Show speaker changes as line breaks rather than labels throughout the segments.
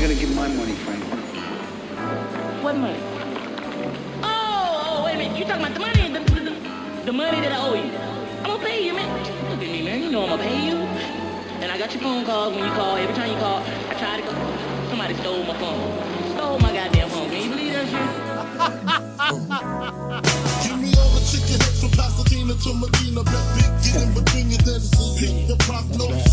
I gonna give my money, Frank?
What money? Oh, oh, wait a minute. You talking about the money? The, the, the money that I owe you. I'm gonna pay you, man. Look at me, man. You know I'm gonna pay you. And I got your phone calls when you call. Every time you call, I try to call. Somebody stole my phone. Stole my goddamn phone. Can you believe that shit?
Give me all the chicken from Pasadena to Medina. Bet big get in Virginia, then it's a your prognosis.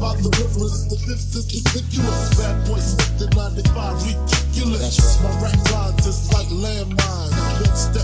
By the rivers, the fifth is ridiculous. Bad boy slipped in 95, ridiculous. My rap lines is like landmines.